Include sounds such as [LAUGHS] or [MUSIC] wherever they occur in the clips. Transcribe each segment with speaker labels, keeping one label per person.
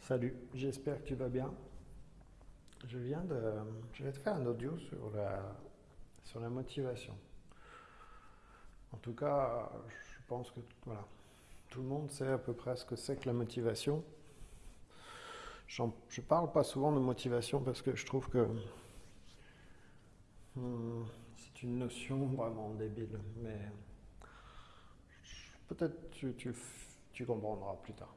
Speaker 1: Salut, j'espère que tu vas bien. Je viens de, je vais te faire un audio sur la, sur la motivation. En tout cas, je pense que voilà, tout le monde sait à peu près ce que c'est que la motivation. Je ne parle pas souvent de motivation parce que je trouve que hmm, c'est une notion vraiment débile, mais peut-être tu, tu, tu comprendras plus tard.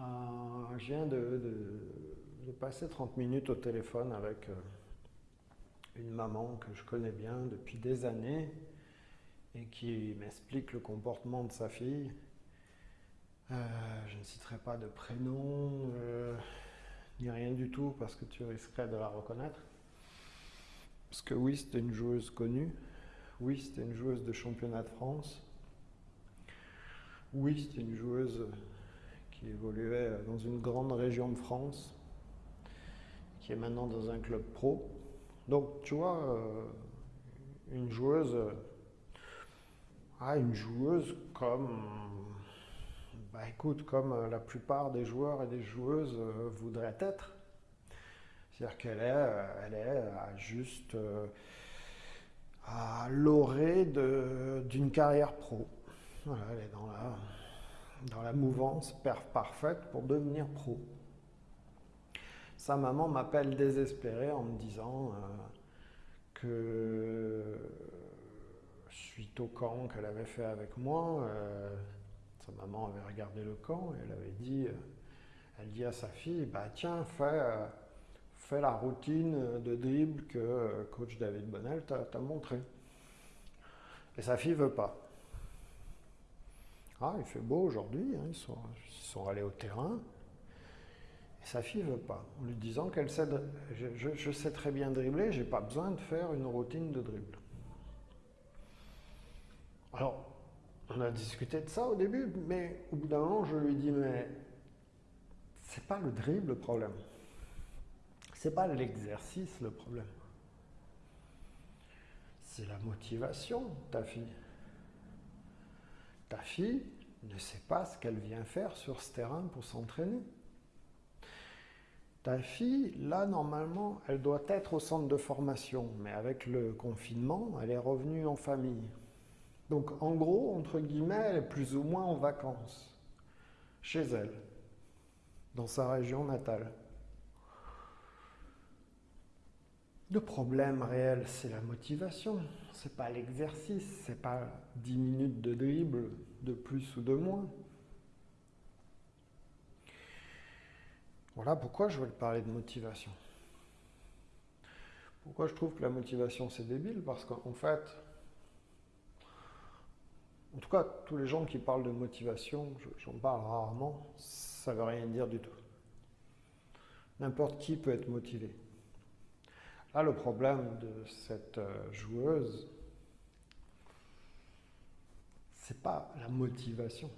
Speaker 1: Euh, je viens de, passer 30 minutes au téléphone avec euh, une maman que je connais bien depuis des années et qui m'explique le comportement de sa fille. Euh, je ne citerai pas de prénom ni rien du tout parce que tu risquerais de la reconnaître. Parce que oui, c'était une joueuse connue. Oui, c'était une joueuse de championnat de France. Oui, c'était une joueuse qui évoluait dans une grande région de France, qui est maintenant dans un club pro. Donc, tu vois, euh, une joueuse, ah, une joueuse comme, bah écoute, comme la plupart des joueurs et des joueuses euh, voudraient être. C'est-à-dire qu'elle est, euh, elle est juste à l'orée d'une carrière pro. Voilà, elle est dans la, dans la mouvance parfaite pour devenir pro. Sa maman m'appelle désespérée en me disant euh, que suite au camp qu'elle avait fait avec moi, euh, sa maman avait regardé le camp et elle avait dit, euh, elle dit à sa fille, bah tiens, fais, fais la routine de dribble que coach David Bonnel t'a montré. Et sa fille veut pas. Ah, il fait beau aujourd'hui, hein, ils, sont, allés au terrain. Sa fille veut pas, en lui disant qu'elle sait, je, sais très bien dribbler, j'ai pas besoin de faire une routine de dribble. Alors, on a discuté de ça au début, mais au bout d'un moment, je lui dis, mais c'est pas le dribble le problème. C'est pas l'exercice le problème. C'est la motivation, ta fille. Ta fille ne sait pas ce qu'elle vient faire sur ce terrain pour s'entraîner. Ta fille, là, normalement, elle doit être au centre de formation, mais avec le confinement, elle est revenue en famille. Donc, en gros, entre guillemets, elle est plus ou moins en vacances, chez elle, dans sa région natale. Le problème réel, c'est la motivation. C'est pas l'exercice, c'est pas 10 minutes de dribble de plus ou de moins. Voilà pourquoi je veux parler de motivation. Pourquoi je trouve que la motivation c'est débile? Parce qu'en fait, en tout cas, tous les gens qui parlent de motivation, j'en parle rarement, ça ne veut rien dire du tout. N'importe qui peut être motivé. Là, le problème de cette euh, joueuse, c'est pas la motivation.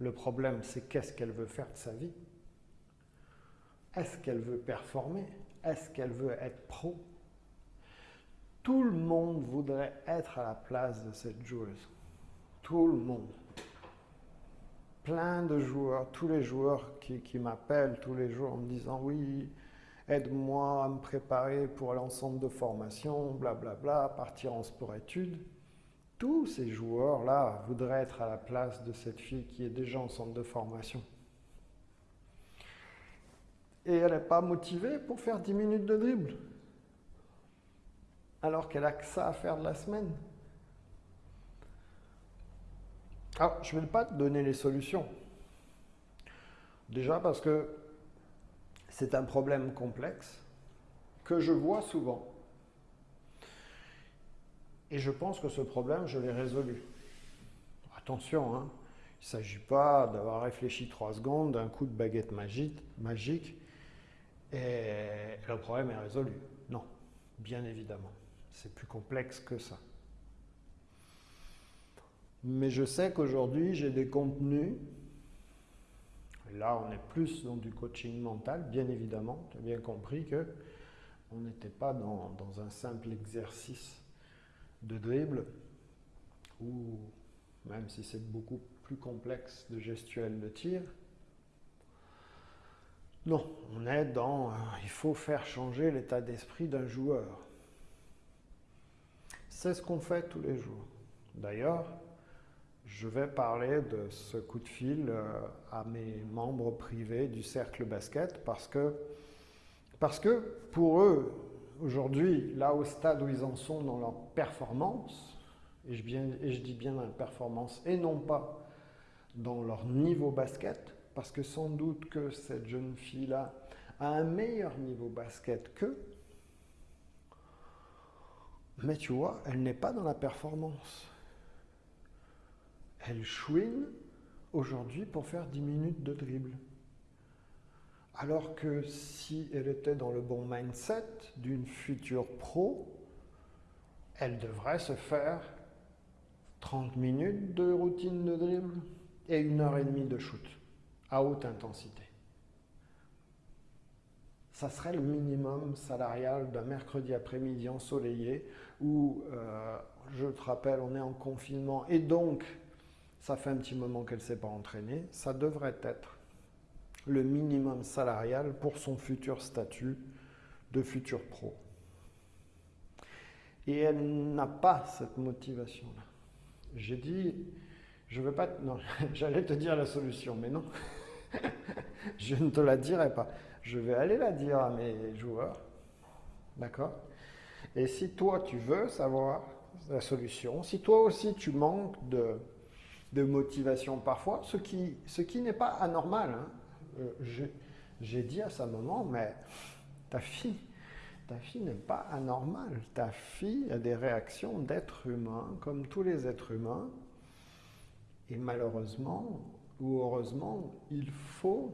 Speaker 1: Le problème, c'est qu'est-ce qu'elle veut faire de sa vie? Est-ce qu'elle veut performer? Est-ce qu'elle veut être pro? Tout le monde voudrait être à la place de cette joueuse. Tout le monde. Plein de joueurs, tous les joueurs qui, qui m'appellent tous les jours en me disant oui, aide-moi à me préparer pour l'ensemble de formation, blablabla, partir en sport-études. Tous ces joueurs-là voudraient être à la place de cette fille qui est déjà en centre de formation. Et elle n'est pas motivée pour faire 10 minutes de dribble. Alors qu'elle a que ça à faire de la semaine. Alors, je ne vais pas te donner les solutions. Déjà parce que c'est un problème complexe que je vois souvent. Et je pense que ce problème, je l'ai résolu. Attention, hein, il ne s'agit pas d'avoir réfléchi trois secondes d'un coup de baguette magique, magique et le problème est résolu. Non, bien évidemment. C'est plus complexe que ça. Mais je sais qu'aujourd'hui, j'ai des contenus Là, on est plus dans du coaching mental, bien évidemment. Tu as bien compris que on n'était pas dans, un simple exercice de dribble, ou même si c'est beaucoup plus complexe de gestuelle de tir. Non, on est dans... Euh, il faut faire changer l'état d'esprit d'un joueur. C'est ce qu'on fait tous les jours. D'ailleurs, je vais parler de ce coup de fil euh, à mes membres privés du cercle basket parce que, parce que pour eux, aujourd'hui, là au stade où ils en sont dans leur performance, et je, dis bien dans la performance et non pas dans leur niveau basket, parce que sans doute que cette jeune fille-là a un meilleur niveau basket qu'eux, mais tu vois, elle n'est pas dans la performance. Elle chouine aujourd'hui pour faire 10 minutes de dribble. Alors que si elle était dans le bon mindset d'une future pro, elle devrait se faire 30 minutes de routine de dribble et une heure et demie de shoot à haute intensité. Ça serait le minimum salarial d'un mercredi après-midi ensoleillé où, euh, je te rappelle, on est en confinement et donc ça fait un petit moment qu'elle ne s'est pas entraînée. Ça devrait être le minimum salarial pour son futur statut de futur pro. Et elle n'a pas cette motivation-là. J'ai dit, je veux pas. Non, [LAUGHS] j'allais te dire la solution, mais non. [LAUGHS] je ne te la dirai pas. Je vais aller la dire à mes joueurs. D'accord? Et si toi, tu veux savoir la solution, si toi aussi tu manques de, de motivation parfois, ce qui, ce qui n'est pas anormal. Hein. Euh, j'ai dit à sa maman, mais ta fille, ta fille n'est pas anormale. Ta fille a des réactions d'être humain, comme tous les êtres humains. Et malheureusement, ou heureusement, il faut,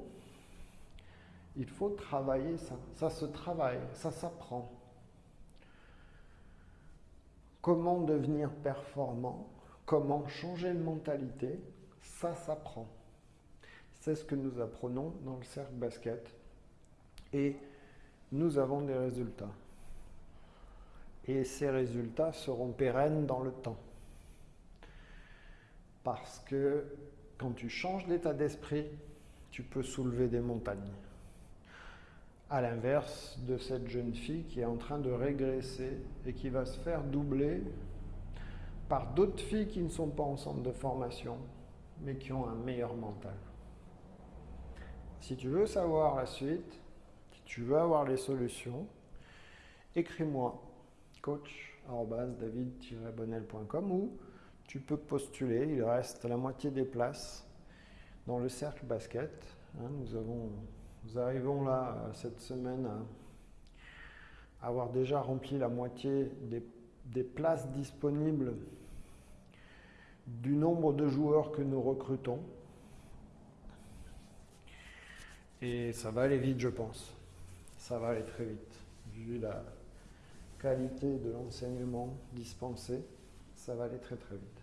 Speaker 1: il faut travailler ça. Ça se travaille, ça s'apprend. Comment devenir performant? Comment changer de mentalité Ça s'apprend. C'est ce que nous apprenons dans le cercle basket. Et nous avons des résultats. Et ces résultats seront pérennes dans le temps. Parce que quand tu changes d'état d'esprit, tu peux soulever des montagnes. À l'inverse de cette jeune fille qui est en train de régresser et qui va se faire doubler par d'autres filles qui ne sont pas en centre de formation, mais qui ont un meilleur mental. Si tu veux savoir la suite, si tu veux avoir les solutions, écris-moi coach-david-bonnel.com ou tu peux postuler, il reste la moitié des places dans le cercle basket. Hein, nous, avons, nous arrivons là euh, cette semaine à avoir déjà rempli la moitié des, des places disponibles du nombre de joueurs que nous recrutons. Et ça va aller vite, je pense. Ça va aller très vite, vu la qualité de l'enseignement dispensé. Ça va aller très très vite.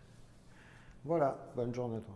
Speaker 1: Voilà, bonne journée à toi.